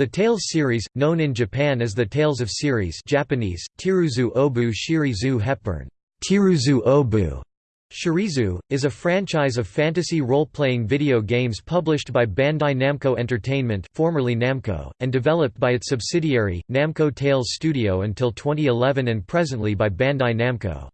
The Tales series, known in Japan as the Tales of Series Japanese, Tiruzu Obu Shirizu Hepburn, Tiruzu Obu, Shirizu, is a franchise of fantasy role-playing video games published by Bandai Namco Entertainment formerly Namco, and developed by its subsidiary, Namco Tales Studio until 2011 and presently by Bandai Namco.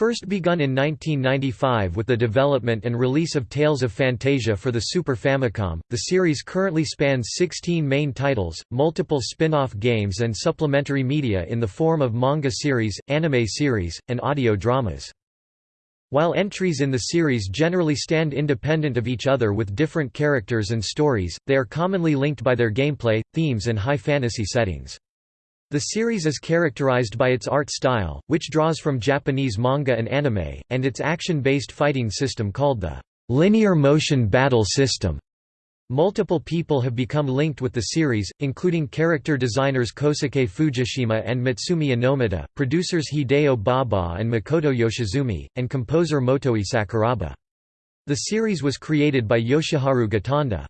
First begun in 1995 with the development and release of Tales of Phantasia for the Super Famicom, the series currently spans 16 main titles, multiple spin-off games and supplementary media in the form of manga series, anime series, and audio dramas. While entries in the series generally stand independent of each other with different characters and stories, they are commonly linked by their gameplay, themes and high fantasy settings. The series is characterized by its art style, which draws from Japanese manga and anime, and its action-based fighting system called the linear motion battle system. Multiple people have become linked with the series, including character designers Kosuke Fujishima and Mutsumi Inomata, producers Hideo Baba and Makoto Yoshizumi, and composer Motoi Sakuraba. The series was created by Yoshiharu Gotanda.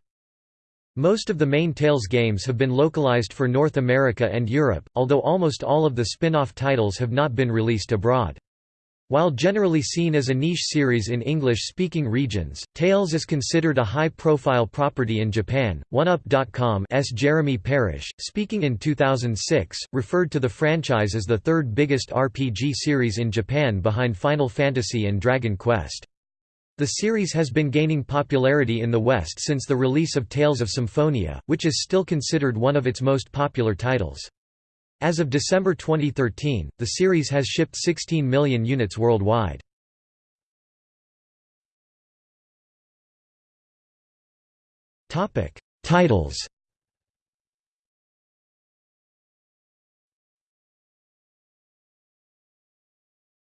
Most of the main Tales games have been localized for North America and Europe, although almost all of the spin-off titles have not been released abroad. While generally seen as a niche series in English-speaking regions, Tales is considered a high-profile property in Japan. OneUp.com's Jeremy Parish, speaking in 2006, referred to the franchise as the third biggest RPG series in Japan behind Final Fantasy and Dragon Quest. The series has been gaining popularity in the West since the release of Tales of Symphonia, which is still considered one of its most popular titles. As of December 2013, the series has shipped 16 million units worldwide. Topic: Titles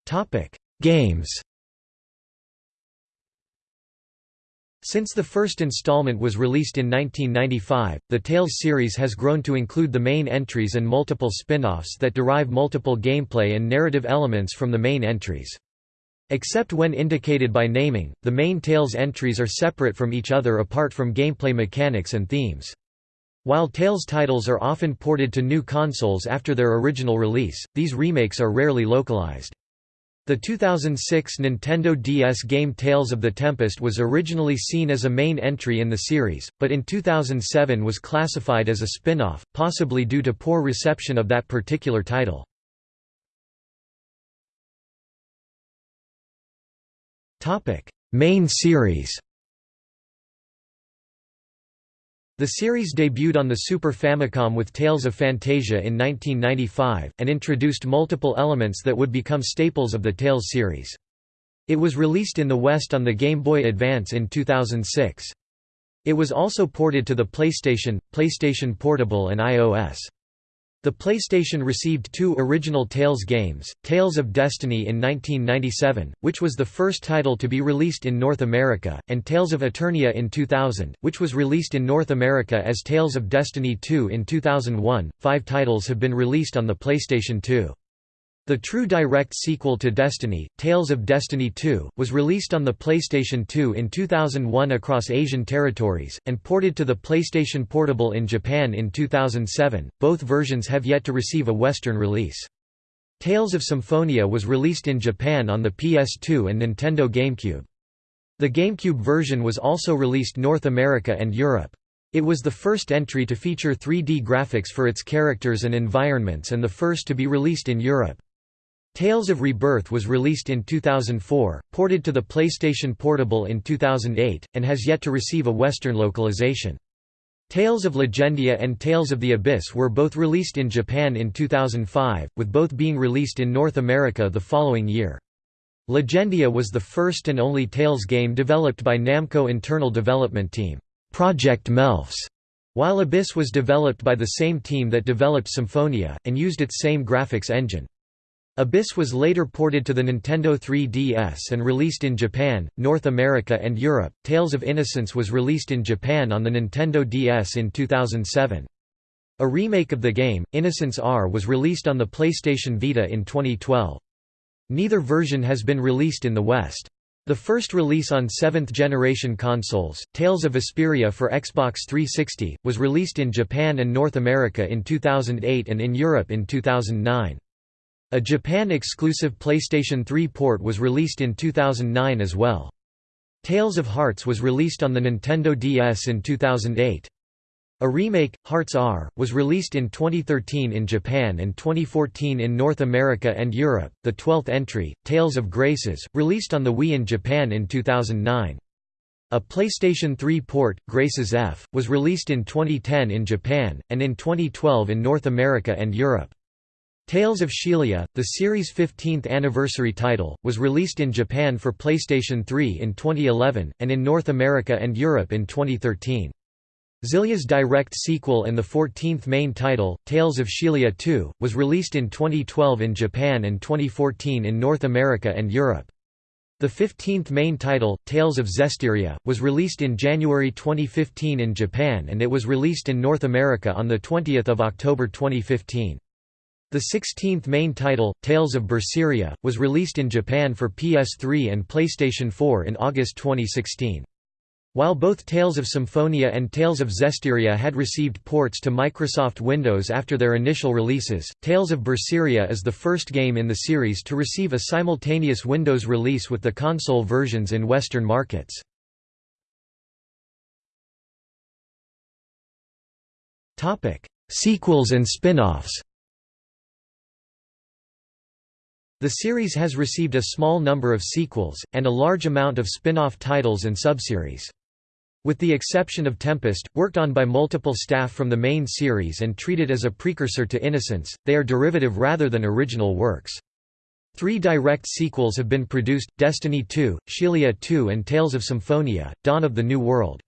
Topic: Games Since the first installment was released in 1995, the Tales series has grown to include the main entries and multiple spin-offs that derive multiple gameplay and narrative elements from the main entries. Except when indicated by naming, the main Tales entries are separate from each other apart from gameplay mechanics and themes. While Tales titles are often ported to new consoles after their original release, these remakes are rarely localized. The 2006 Nintendo DS game Tales of the Tempest was originally seen as a main entry in the series, but in 2007 was classified as a spin-off, possibly due to poor reception of that particular title. Main series The series debuted on the Super Famicom with Tales of Phantasia in 1995, and introduced multiple elements that would become staples of the Tales series. It was released in the West on the Game Boy Advance in 2006. It was also ported to the PlayStation, PlayStation Portable and iOS. The PlayStation received two original Tales games, Tales of Destiny in 1997, which was the first title to be released in North America, and Tales of Eternia in 2000, which was released in North America as Tales of Destiny 2 in 2001. Five titles have been released on the PlayStation 2. The true direct sequel to Destiny, Tales of Destiny 2, was released on the PlayStation 2 in 2001 across Asian territories, and ported to the PlayStation Portable in Japan in 2007. Both versions have yet to receive a Western release. Tales of Symphonia was released in Japan on the PS2 and Nintendo GameCube. The GameCube version was also released North America and Europe. It was the first entry to feature 3D graphics for its characters and environments and the first to be released in Europe. Tales of Rebirth was released in 2004, ported to the PlayStation Portable in 2008, and has yet to receive a Western localization. Tales of Legendia and Tales of the Abyss were both released in Japan in 2005, with both being released in North America the following year. Legendia was the first and only Tales game developed by Namco internal development team, Project Melfs, while Abyss was developed by the same team that developed Symphonia, and used its same graphics engine. Abyss was later ported to the Nintendo 3DS and released in Japan, North America and Europe. Tales of Innocence was released in Japan on the Nintendo DS in 2007. A remake of the game, Innocence R was released on the PlayStation Vita in 2012. Neither version has been released in the West. The first release on 7th generation consoles, Tales of Vesperia for Xbox 360, was released in Japan and North America in 2008 and in Europe in 2009. A Japan-exclusive PlayStation 3 port was released in 2009 as well. Tales of Hearts was released on the Nintendo DS in 2008. A remake, Hearts R, was released in 2013 in Japan and 2014 in North America and Europe. The 12th entry, Tales of Graces, released on the Wii in Japan in 2009. A PlayStation 3 port, Graces F, was released in 2010 in Japan, and in 2012 in North America and Europe. Tales of Xillia, the series' 15th anniversary title, was released in Japan for PlayStation 3 in 2011, and in North America and Europe in 2013. Xillia's direct sequel and the 14th main title, Tales of Xillia 2, was released in 2012 in Japan and 2014 in North America and Europe. The 15th main title, Tales of Zestiria, was released in January 2015 in Japan and it was released in North America on 20 October 2015. The 16th main title, Tales of Berseria, was released in Japan for PS3 and PlayStation 4 in August 2016. While both Tales of Symphonia and Tales of Zestiria had received ports to Microsoft Windows after their initial releases, Tales of Berseria is the first game in the series to receive a simultaneous Windows release with the console versions in Western markets. Sequels and spin-offs The series has received a small number of sequels, and a large amount of spin-off titles and subseries. With the exception of Tempest, worked on by multiple staff from the main series and treated as a precursor to Innocence, they are derivative rather than original works. Three direct sequels have been produced, Destiny 2, Xillia 2 and Tales of Symphonia, Dawn of the New World.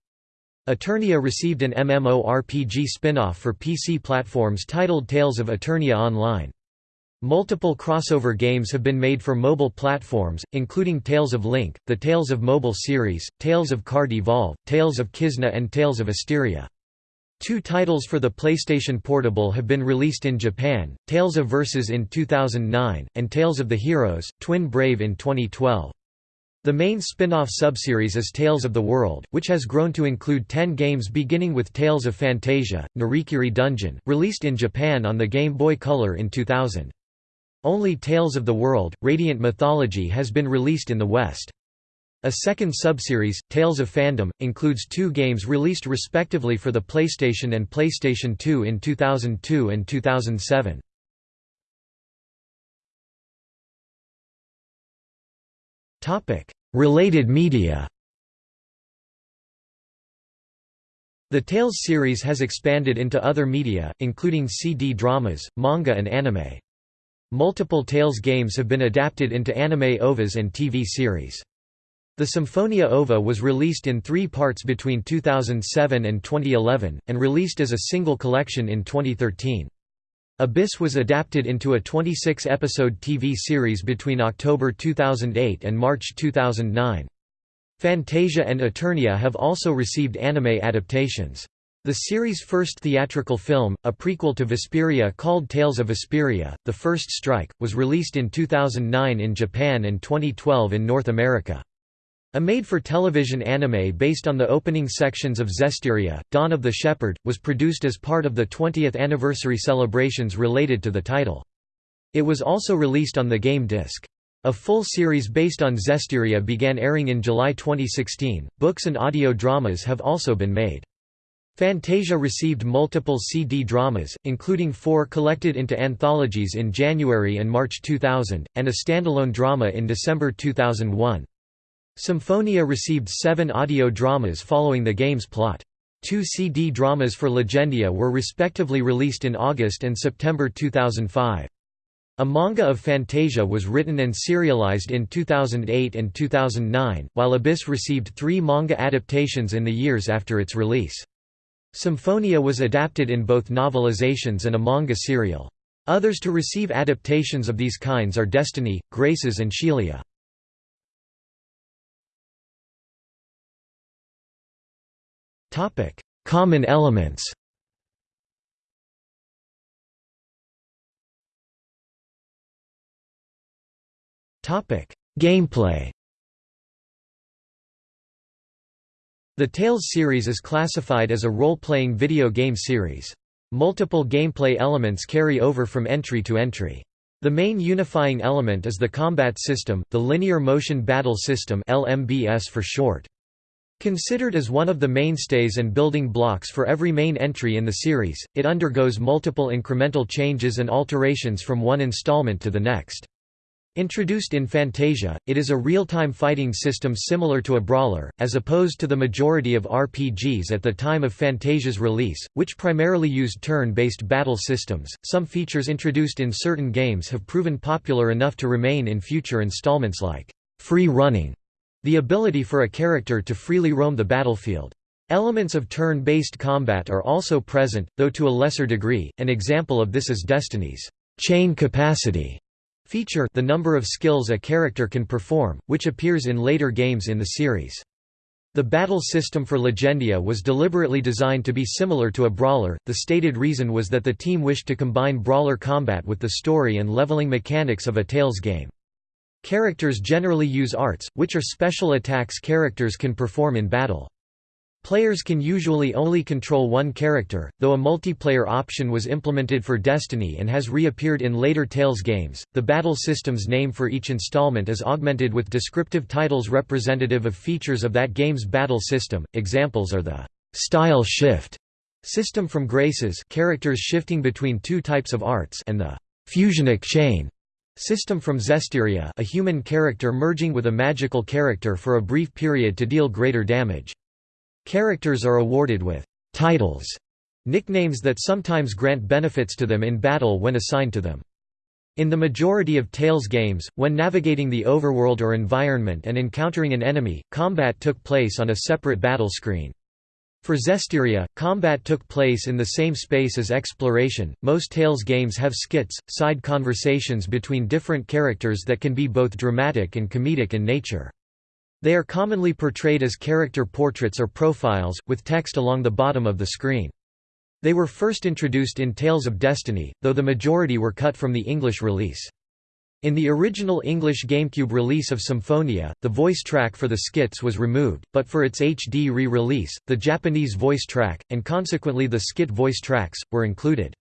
Eternia received an MMORPG spin-off for PC platforms titled Tales of Eternia Online. Multiple crossover games have been made for mobile platforms, including Tales of Link, the Tales of Mobile series, Tales of Card Evolve, Tales of Kizna and Tales of Asteria. Two titles for the PlayStation Portable have been released in Japan, Tales of Versus in 2009, and Tales of the Heroes, Twin Brave in 2012. The main spin-off subseries is Tales of the World, which has grown to include 10 games beginning with Tales of Phantasia, Narikiri Dungeon, released in Japan on the Game Boy Color in 2000. Only Tales of the World, Radiant Mythology has been released in the West. A second subseries, Tales of Fandom, includes two games released respectively for the PlayStation and PlayStation 2 in 2002 and 2007. Related media The Tales series has expanded into other media, including CD dramas, manga and anime. Multiple Tales games have been adapted into anime OVAs and TV series. The Symphonia OVA was released in three parts between 2007 and 2011, and released as a single collection in 2013. Abyss was adapted into a 26-episode TV series between October 2008 and March 2009. Fantasia and Eternia have also received anime adaptations. The series' first theatrical film, a prequel to Vesperia called Tales of Vesperia, The First Strike, was released in 2009 in Japan and 2012 in North America. A made-for-television anime based on the opening sections of Zestiria, Dawn of the Shepherd, was produced as part of the 20th anniversary celebrations related to the title. It was also released on the game disc. A full series based on Zestiria began airing in July 2016. Books and audio dramas have also been made. Phantasia received multiple CD dramas, including four collected into anthologies in January and March 2000, and a standalone drama in December 2001. Symphonia received seven audio dramas following the game's plot. Two CD dramas for Legendia were respectively released in August and September 2005. A manga of Fantasia was written and serialized in 2008 and 2009, while Abyss received three manga adaptations in the years after its release. Symphonia was adapted in both novelizations and a manga serial. Others to receive adaptations of these kinds are Destiny, Graces and Xillia. Common elements Gameplay The Tales series is classified as a role-playing video game series. Multiple gameplay elements carry over from entry to entry. The main unifying element is the combat system, the Linear Motion Battle System LMBS for short. Considered as one of the mainstays and building blocks for every main entry in the series, it undergoes multiple incremental changes and alterations from one installment to the next. Introduced in Fantasia, it is a real-time fighting system similar to a brawler, as opposed to the majority of RPGs at the time of Fantasia's release, which primarily used turn-based battle systems. Some features introduced in certain games have proven popular enough to remain in future installments like free running the ability for a character to freely roam the battlefield. Elements of turn-based combat are also present, though to a lesser degree. An example of this is Destiny's chain capacity feature, the number of skills a character can perform, which appears in later games in the series. The battle system for Legendia was deliberately designed to be similar to a brawler. The stated reason was that the team wished to combine brawler combat with the story and leveling mechanics of a Tales game. Characters generally use arts, which are special attacks characters can perform in battle. Players can usually only control one character, though a multiplayer option was implemented for Destiny and has reappeared in later Tales games. The battle system's name for each installment is augmented with descriptive titles representative of features of that game's battle system. Examples are the style shift system from Graces, characters shifting between two types of arts, and the fusionic chain System from Zestiria a human character merging with a magical character for a brief period to deal greater damage. Characters are awarded with «titles» nicknames that sometimes grant benefits to them in battle when assigned to them. In the majority of Tales games, when navigating the overworld or environment and encountering an enemy, combat took place on a separate battle screen. For Zestiria, combat took place in the same space as exploration. Most Tales games have skits, side conversations between different characters that can be both dramatic and comedic in nature. They are commonly portrayed as character portraits or profiles, with text along the bottom of the screen. They were first introduced in Tales of Destiny, though the majority were cut from the English release. In the original English GameCube release of Symphonia, the voice track for the skits was removed, but for its HD re-release, the Japanese voice track, and consequently the skit voice tracks, were included.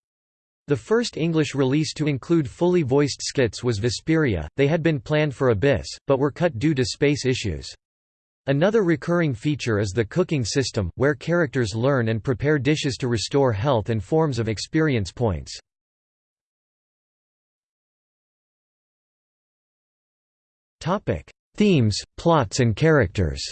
The first English release to include fully voiced skits was Vesperia, they had been planned for Abyss, but were cut due to space issues. Another recurring feature is the cooking system, where characters learn and prepare dishes to restore health and forms of experience points. Themes, plots and characters.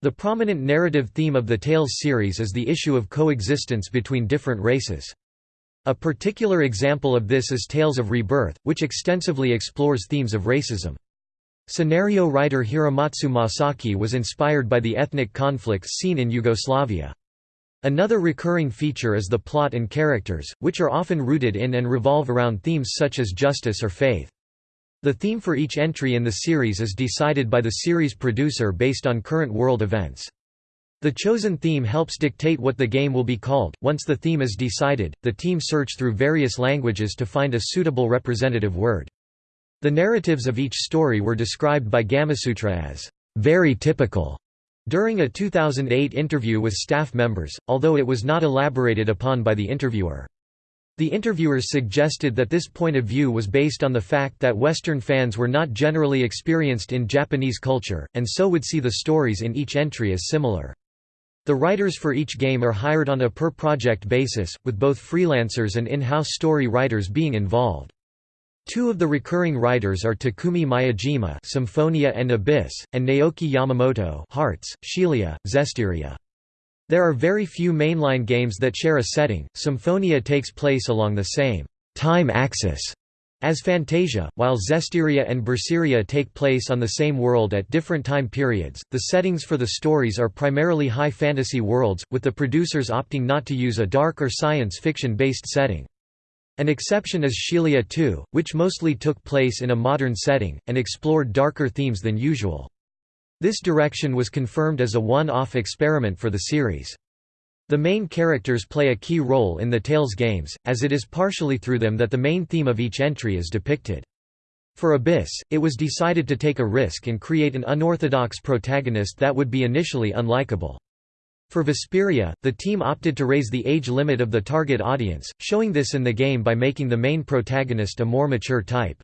The prominent narrative theme of the Tales series is the issue of coexistence between different races. A particular example of this is Tales of Rebirth, which extensively explores themes of racism. Scenario writer Hiramatsu Masaki was inspired by the ethnic conflicts seen in Yugoslavia. Another recurring feature is the plot and characters, which are often rooted in and revolve around themes such as justice or faith. The theme for each entry in the series is decided by the series producer based on current world events. The chosen theme helps dictate what the game will be called. Once the theme is decided, the team search through various languages to find a suitable representative word. The narratives of each story were described by Gamasutra as very typical during a 2008 interview with staff members, although it was not elaborated upon by the interviewer. The interviewers suggested that this point of view was based on the fact that Western fans were not generally experienced in Japanese culture, and so would see the stories in each entry as similar. The writers for each game are hired on a per-project basis, with both freelancers and in-house story writers being involved. Two of the recurring writers are Takumi Miyajima Symphonia and Abyss, and Naoki Yamamoto Hearts, Xillia, Zestiria. There are very few mainline games that share a setting. Symphonia takes place along the same time axis as Fantasia, while Zestiria and Berseria take place on the same world at different time periods. The settings for the stories are primarily high fantasy worlds, with the producers opting not to use a dark or science fiction based setting. An exception is Xillia 2, which mostly took place in a modern setting, and explored darker themes than usual. This direction was confirmed as a one-off experiment for the series. The main characters play a key role in the Tales games, as it is partially through them that the main theme of each entry is depicted. For Abyss, it was decided to take a risk and create an unorthodox protagonist that would be initially unlikable. For Vesperia, the team opted to raise the age limit of the target audience, showing this in the game by making the main protagonist a more mature type.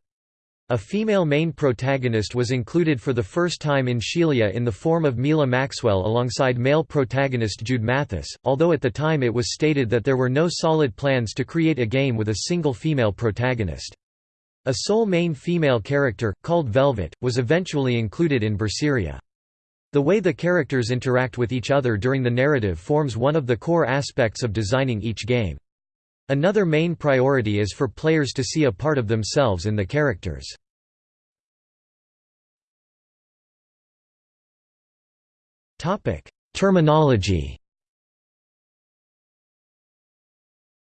A female main protagonist was included for the first time in Xillia in the form of Mila Maxwell alongside male protagonist Jude Mathis, although at the time it was stated that there were no solid plans to create a game with a single female protagonist. A sole main female character, called Velvet, was eventually included in Berseria. The way the characters interact with each other during the narrative forms one of the core aspects of designing each game. Another main priority is for players to see a part of themselves in the characters. Terminology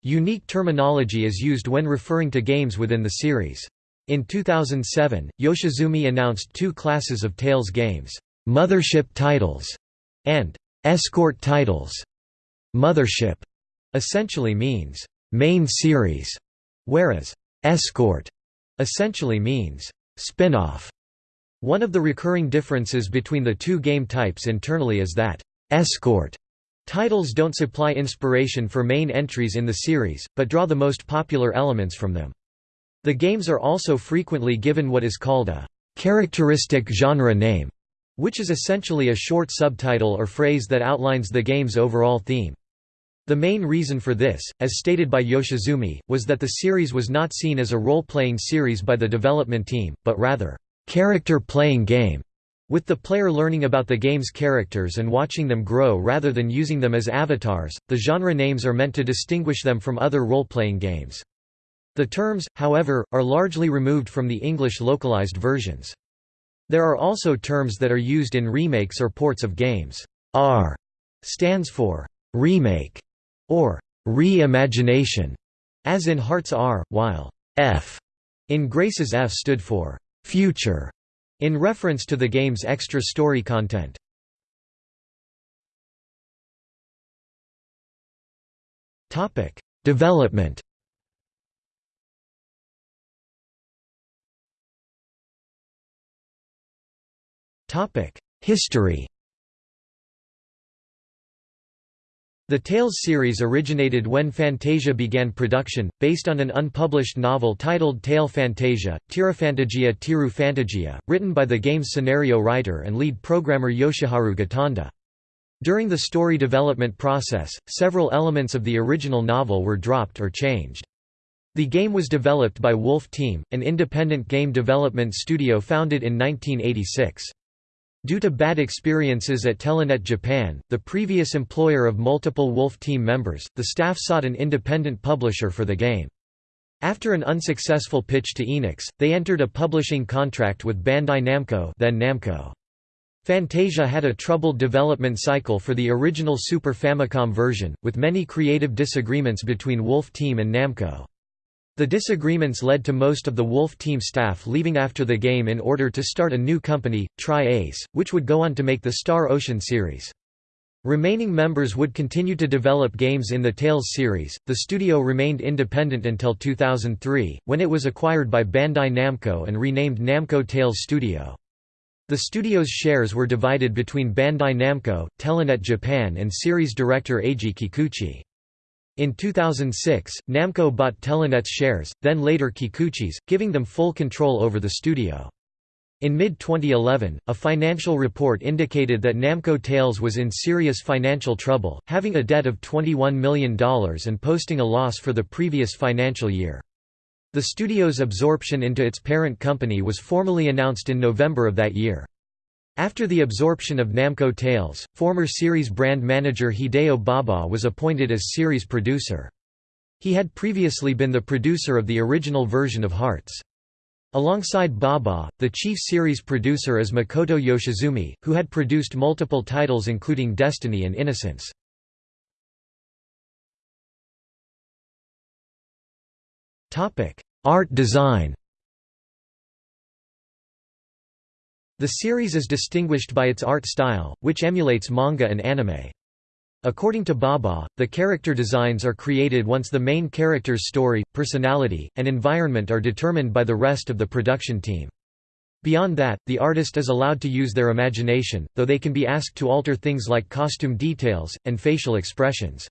Unique terminology is used when referring to games within the series. In 2007, Yoshizumi announced two classes of Tales games, "'Mothership titles' and "'escort titles'". Mothership essentially means "'main series'", whereas "'escort' essentially means "'spin-off'". One of the recurring differences between the two game types internally is that "'escort' Titles don't supply inspiration for main entries in the series, but draw the most popular elements from them. The games are also frequently given what is called a characteristic genre name, which is essentially a short subtitle or phrase that outlines the game's overall theme. The main reason for this, as stated by Yoshizumi, was that the series was not seen as a role-playing series by the development team, but rather, character-playing game with the player learning about the game's characters and watching them grow rather than using them as avatars, the genre names are meant to distinguish them from other role-playing games. The terms, however, are largely removed from the English localized versions. There are also terms that are used in remakes or ports of games. R stands for remake or reimagination, as in Hearts R, while F in Graces F stood for future in reference to the game's extra story content. Topic: Development Topic: History The Tales series originated when Fantasia began production, based on an unpublished novel titled Tale Fantasia, Tirafantagia Tiru Fantagia, written by the game's scenario writer and lead programmer Yoshiharu Gotanda. During the story development process, several elements of the original novel were dropped or changed. The game was developed by Wolf Team, an independent game development studio founded in 1986. Due to bad experiences at Telenet Japan, the previous employer of multiple Wolf team members, the staff sought an independent publisher for the game. After an unsuccessful pitch to Enix, they entered a publishing contract with Bandai Namco, then Namco. Fantasia had a troubled development cycle for the original Super Famicom version, with many creative disagreements between Wolf Team and Namco. The disagreements led to most of the Wolf Team staff leaving after the game in order to start a new company, Tri-Ace, which would go on to make the Star Ocean series. Remaining members would continue to develop games in the Tales series. The studio remained independent until 2003, when it was acquired by Bandai Namco and renamed Namco Tales Studio. The studio's shares were divided between Bandai Namco, Telenet Japan and series director Eiji Kikuchi. In 2006, Namco bought Telenet's shares, then later Kikuchi's, giving them full control over the studio. In mid-2011, a financial report indicated that Namco Tales was in serious financial trouble, having a debt of $21 million and posting a loss for the previous financial year. The studio's absorption into its parent company was formally announced in November of that year. After the absorption of Namco Tales, former series brand manager Hideo Baba was appointed as series producer. He had previously been the producer of the original version of Hearts. Alongside Baba, the chief series producer is Makoto Yoshizumi, who had produced multiple titles including Destiny and Innocence. Art design The series is distinguished by its art style, which emulates manga and anime. According to Baba, the character designs are created once the main character's story, personality, and environment are determined by the rest of the production team. Beyond that, the artist is allowed to use their imagination, though they can be asked to alter things like costume details, and facial expressions.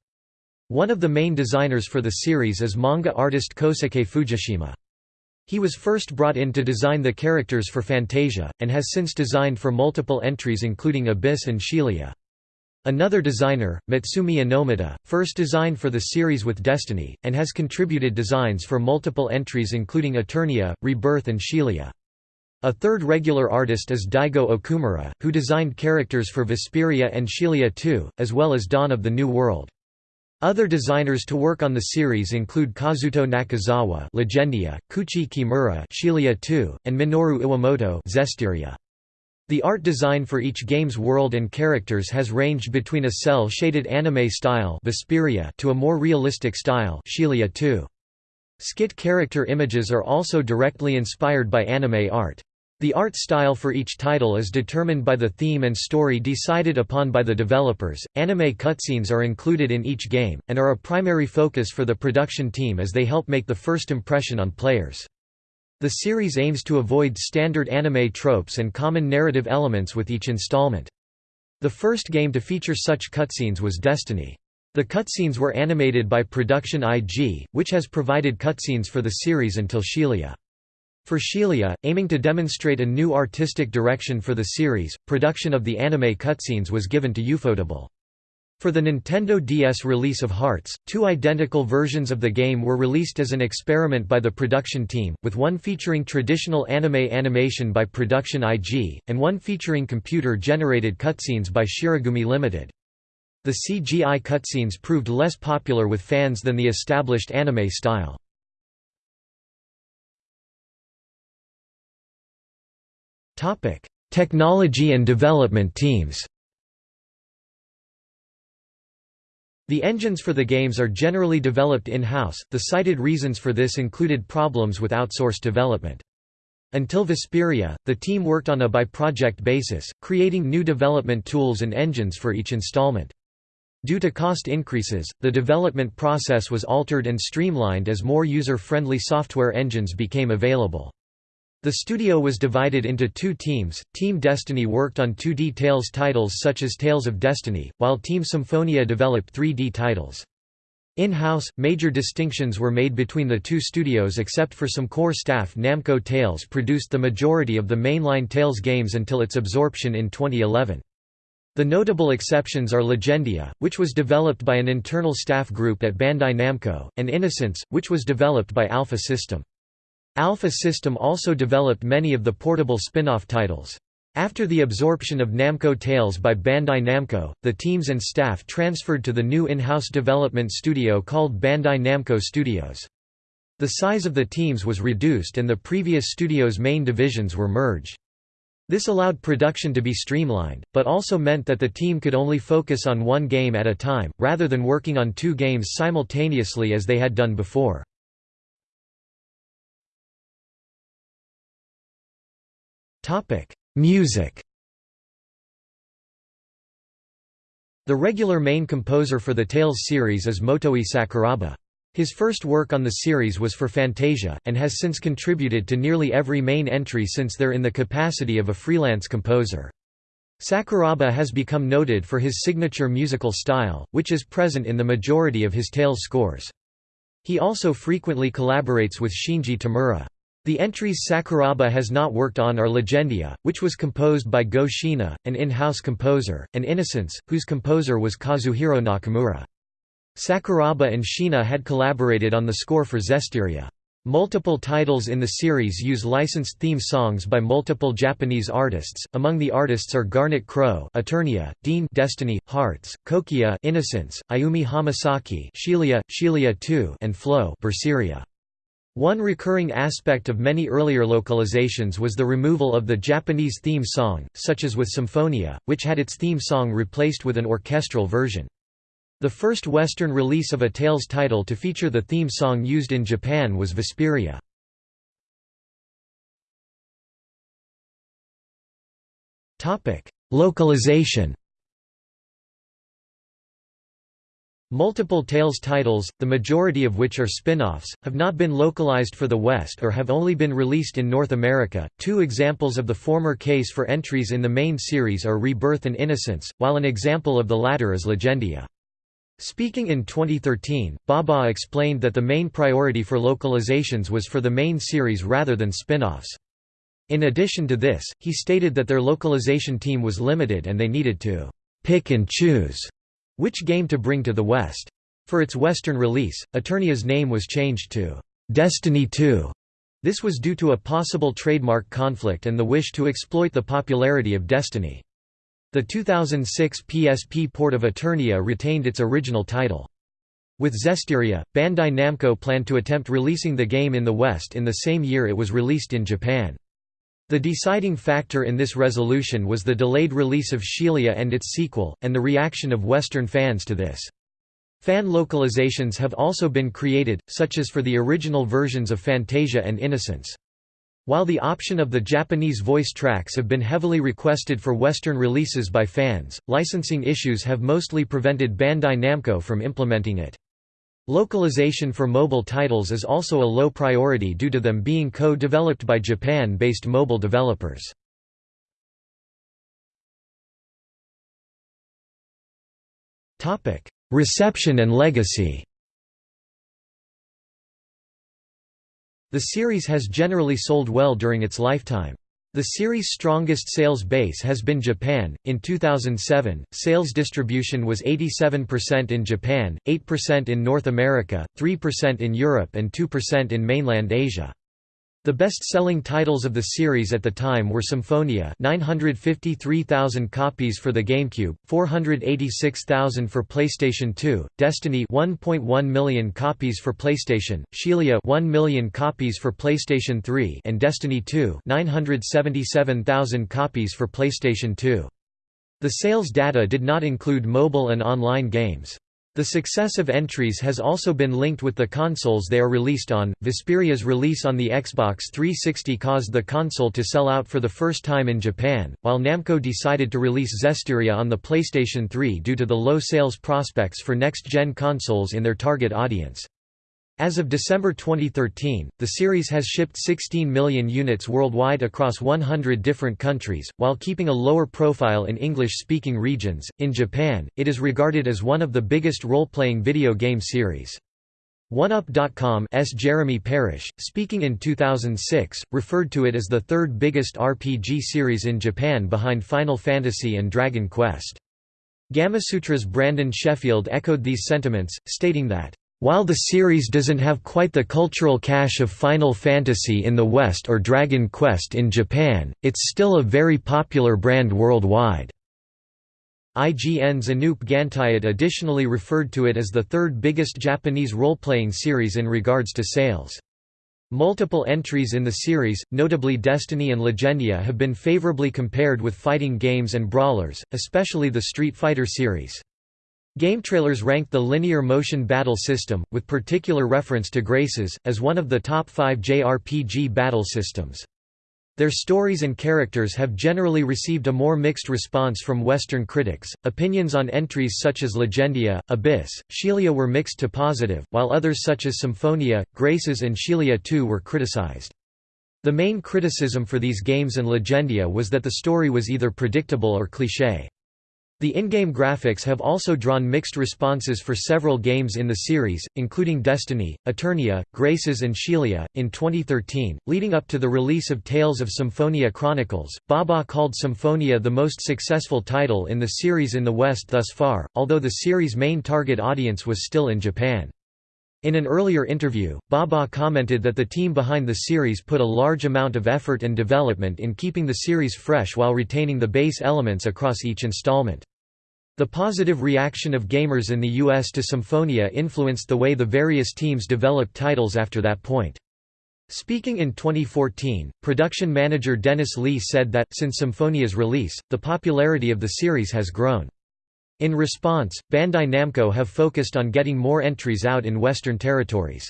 One of the main designers for the series is manga artist Kosuke Fujishima. He was first brought in to design the characters for Fantasia, and has since designed for multiple entries including Abyss and Xillia. Another designer, Mutsumi Inomata, first designed for the series with Destiny, and has contributed designs for multiple entries including Eternia, Rebirth and Xillia. A third regular artist is Daigo Okumura, who designed characters for Vesperia and Xillia 2, as well as Dawn of the New World. Other designers to work on the series include Kazuto Nakazawa Legendia, Kuchi Kimura Xillia 2, and Minoru Iwamoto Zestiria. The art design for each game's world and characters has ranged between a cel-shaded anime style Vesperia to a more realistic style Xillia 2. Skit character images are also directly inspired by anime art. The art style for each title is determined by the theme and story decided upon by the developers. Anime cutscenes are included in each game, and are a primary focus for the production team as they help make the first impression on players. The series aims to avoid standard anime tropes and common narrative elements with each installment. The first game to feature such cutscenes was Destiny. The cutscenes were animated by Production IG, which has provided cutscenes for the series until Xillia. For Xillia, aiming to demonstrate a new artistic direction for the series, production of the anime cutscenes was given to Ufotable. For the Nintendo DS release of Hearts, two identical versions of the game were released as an experiment by the production team, with one featuring traditional anime animation by Production IG, and one featuring computer-generated cutscenes by Shirogumi Limited. The CGI cutscenes proved less popular with fans than the established anime style. Technology and development teams The engines for the games are generally developed in-house, the cited reasons for this included problems with outsourced development. Until Vesperia, the team worked on a by-project basis, creating new development tools and engines for each installment. Due to cost increases, the development process was altered and streamlined as more user-friendly software engines became available. The studio was divided into two teams, Team Destiny worked on 2D Tales titles such as Tales of Destiny, while Team Symphonia developed 3D titles. In-house, major distinctions were made between the two studios except for some core staff Namco Tales produced the majority of the mainline Tales games until its absorption in 2011. The notable exceptions are Legendia, which was developed by an internal staff group at Bandai Namco, and Innocence, which was developed by Alpha System. Alpha System also developed many of the portable spin-off titles. After the absorption of Namco Tales by Bandai Namco, the teams and staff transferred to the new in-house development studio called Bandai Namco Studios. The size of the teams was reduced and the previous studio's main divisions were merged. This allowed production to be streamlined, but also meant that the team could only focus on one game at a time, rather than working on two games simultaneously as they had done before. Topic: Music. The regular main composer for the Tales series is Motoi Sakuraba. His first work on the series was for Fantasia, and has since contributed to nearly every main entry since they're in the capacity of a freelance composer. Sakuraba has become noted for his signature musical style, which is present in the majority of his Tales scores. He also frequently collaborates with Shinji Tamura. The entries Sakuraba has not worked on are Legendia, which was composed by Go Shiina, an in-house composer, and Innocence, whose composer was Kazuhiro Nakamura. Sakuraba and Shiina had collaborated on the score for Zestiria. Multiple titles in the series use licensed theme songs by multiple Japanese artists. Among the artists are Garnet Crow, Eternia, Deen, Destiny, Hearts, Kokia, Innocence, Ayumi Hamasaki, Xillia, Xillia 2, and Flow, Berseria. One recurring aspect of many earlier localizations was the removal of the Japanese theme song, such as with Symphonia, which had its theme song replaced with an orchestral version. The first Western release of a Tales title to feature the theme song used in Japan was Vesperia. Localization Multiple Tales titles, the majority of which are spin-offs, have not been localized for the West or have only been released in North America. Two examples of the former case for entries in the main series are Rebirth and Innocence, while an example of the latter is Legendia. Speaking in 2013, Baba explained that the main priority for localizations was for the main series rather than spin-offs. In addition to this, he stated that their localization team was limited and they needed to pick and choose which game to bring to the West. For its Western release, Eternia's name was changed to Destiny 2. This was due to a possible trademark conflict and the wish to exploit the popularity of Destiny. The 2006 PSP port of Eternia retained its original title. With Zestiria, Bandai Namco planned to attempt releasing the game in the West in the same year it was released in Japan. The deciding factor in this resolution was the delayed release of Xillia and its sequel, and the reaction of Western fans to this. Fan localizations have also been created, such as for the original versions of Fantasia and Innocence. While the option of the Japanese voice tracks have been heavily requested for Western releases by fans, licensing issues have mostly prevented Bandai Namco from implementing it. Localization for mobile titles is also a low priority due to them being co-developed by Japan-based mobile developers. Reception and legacy The series has generally sold well during its lifetime. The series' strongest sales base has been Japan. In 2007, sales distribution was 87% in Japan, 8% in North America, 3% in Europe, and 2% in mainland Asia. The best-selling titles of the series at the time were Symphonia 953,000 copies for the GameCube, 486,000 for PlayStation 2, Destiny 1.1 million copies for PlayStation, Xillia 1 million copies for PlayStation 3 and Destiny 2 977,000 copies for PlayStation 2. The sales data did not include mobile and online games. The success of entries has also been linked with the consoles they are released on. Vesperia's release on the Xbox 360 caused the console to sell out for the first time in Japan, while Namco decided to release Zestiria on the PlayStation 3 due to the low sales prospects for next-gen consoles in their target audience. As of December 2013, the series has shipped 16 million units worldwide across 100 different countries, while keeping a lower profile in English-speaking regions. In Japan, it is regarded as one of the biggest role-playing video game series. OneUp.com's Jeremy Parish, speaking in 2006, referred to it as the third biggest RPG series in Japan behind Final Fantasy and Dragon Quest. Gamasutra's Brandon Sheffield echoed these sentiments, stating that while the series doesn't have quite the cultural cache of Final Fantasy in the West or Dragon Quest in Japan, it's still a very popular brand worldwide. IGN's Anoop Gantayat additionally referred to it as the third biggest Japanese role-playing series in regards to sales. Multiple entries in the series, notably Destiny and Legendia have been favorably compared with fighting games and brawlers, especially the Street Fighter series. GameTrailers ranked the linear motion battle system, with particular reference to Graces, as one of the top five JRPG battle systems. Their stories and characters have generally received a more mixed response from Western critics. Opinions on entries such as Legendia, Abyss, Xillia were mixed to positive, while others such as Symphonia, Graces, and Xillia 2 were criticized. The main criticism for these games and Legendia was that the story was either predictable or cliché. The in-game graphics have also drawn mixed responses for several games in the series, including Destiny, Eternia, Graces and Xillia. In 2013, leading up to the release of Tales of Symphonia Chronicles, Baba called Symphonia the most successful title in the series in the West thus far, although the series' main target audience was still in Japan. In an earlier interview, Baba commented that the team behind the series put a large amount of effort and development in keeping the series fresh while retaining the base elements across each installment. The positive reaction of gamers in the US to Symphonia influenced the way the various teams developed titles after that point. Speaking in 2014, production manager Dennis Lee said that, since Symphonia's release, the popularity of the series has grown. In response, Bandai Namco have focused on getting more entries out in Western territories.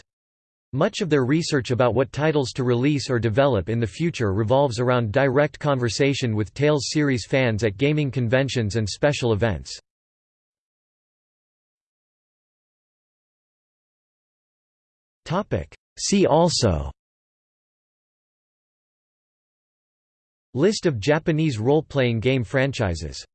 Much of their research about what titles to release or develop in the future revolves around direct conversation with Tales series fans at gaming conventions and special events. See also List of Japanese role-playing game franchises